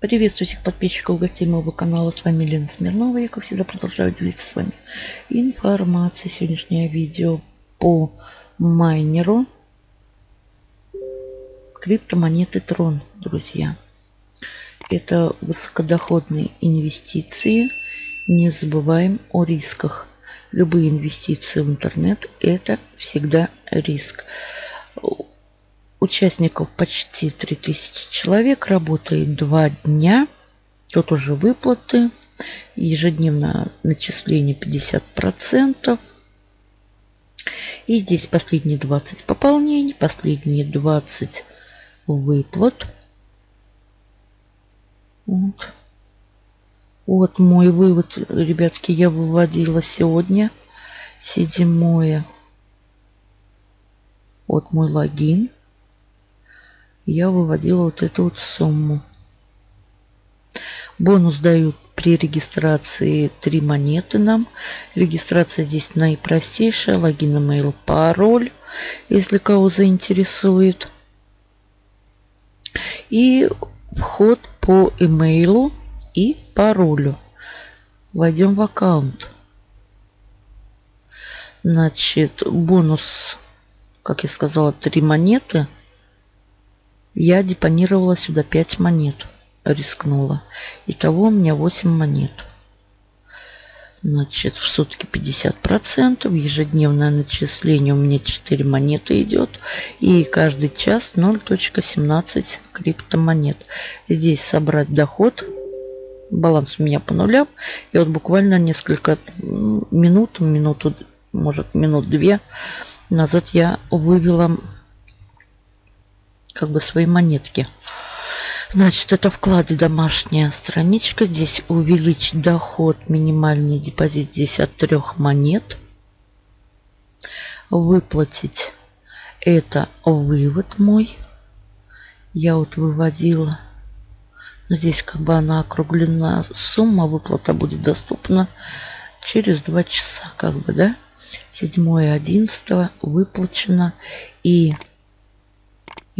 Приветствую всех подписчиков гостей моего канала. С вами Лена Смирнова. Я, как всегда, продолжаю делиться с вами информацией. Сегодняшнее видео по майнеру криптомонеты Трон, друзья. Это высокодоходные инвестиции. Не забываем о рисках. Любые инвестиции в интернет – это всегда риск. Участников почти 3000 человек. Работает два дня. Тут уже выплаты. Ежедневно начисление 50%. И здесь последние 20 пополнений, последние 20 выплат. Вот. Вот мой вывод, ребятки, я выводила сегодня. Седьмое. Вот мой логин я выводила вот эту вот сумму. Бонус дают при регистрации 3 монеты нам. Регистрация здесь наипростейшая. Логин, email, пароль, если кого заинтересует. И вход по имейлу и паролю. Войдем в аккаунт. Значит, бонус, как я сказала, 3 монеты – я депонировала сюда 5 монет. Рискнула. Итого у меня 8 монет. Значит, в сутки 50%. Ежедневное начисление у меня 4 монеты идет. И каждый час 0.17 криптомонет. Здесь собрать доход. Баланс у меня по нулям. И вот буквально несколько минут, минуту, может минут две назад я вывела как бы свои монетки. Значит, это вклады домашняя страничка. Здесь увеличить доход, минимальный депозит здесь от трех монет. Выплатить это вывод мой. Я вот выводила. Здесь как бы она округлена сумма. Выплата будет доступна через два часа. Как бы, да? 7 11 выплачено. И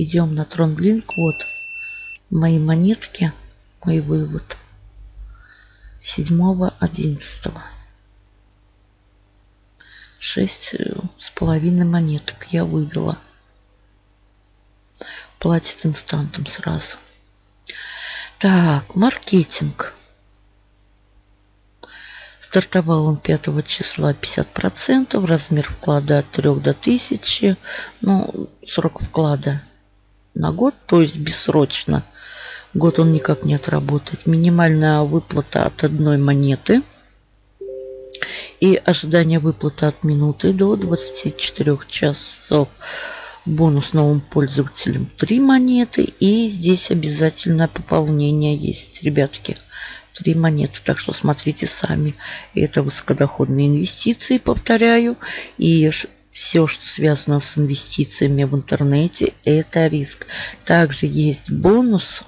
Идем на TronLink. Вот мои монетки, мой вывод. 7-11. Шесть с половиной монеток я вывела. Платит инстантом сразу. Так, маркетинг. Стартовал он 5 числа 50%, размер вклада от 3 до 1000, ну, срок вклада на год, то есть бессрочно. Год он никак не отработает. Минимальная выплата от одной монеты. И ожидание выплаты от минуты до 24 часов. Бонус новым пользователям 3 монеты. И здесь обязательно пополнение есть, ребятки. 3 монеты. Так что смотрите сами. Это высокодоходные инвестиции, повторяю. И все, что связано с инвестициями в интернете, это риск. Также есть бонус.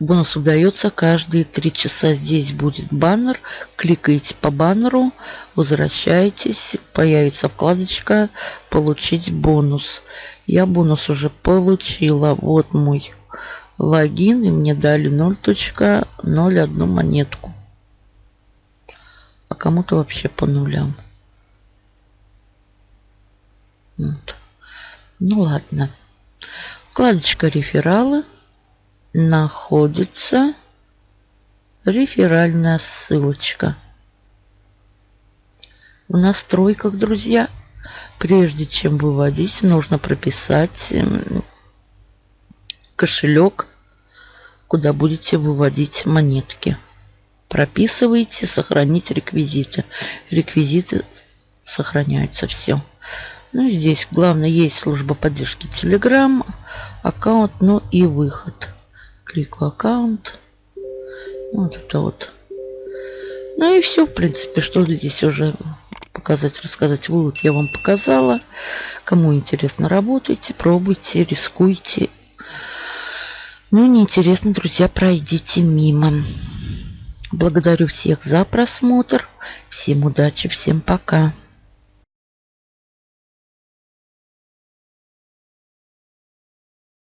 Бонус удается каждые три часа. Здесь будет баннер. Кликаете по баннеру, возвращаетесь, появится вкладочка «Получить бонус». Я бонус уже получила. Вот мой логин, и мне дали 0.01 монетку. А кому-то вообще по нулям. Вот. Ну ладно. Вкладочка рефералы. Находится реферальная ссылочка. В настройках, друзья, прежде чем выводить, нужно прописать кошелек, куда будете выводить монетки. Прописывайте, сохранить реквизиты. Реквизиты сохраняются все. Ну и здесь главное есть служба поддержки Telegram, аккаунт, ну и выход. Кликаю аккаунт. Вот это вот. Ну и все, в принципе, что здесь уже показать, рассказать. Вывод я вам показала. Кому интересно, работайте, пробуйте, рискуйте. Ну, неинтересно, друзья, пройдите мимо. Благодарю всех за просмотр. Всем удачи, всем пока.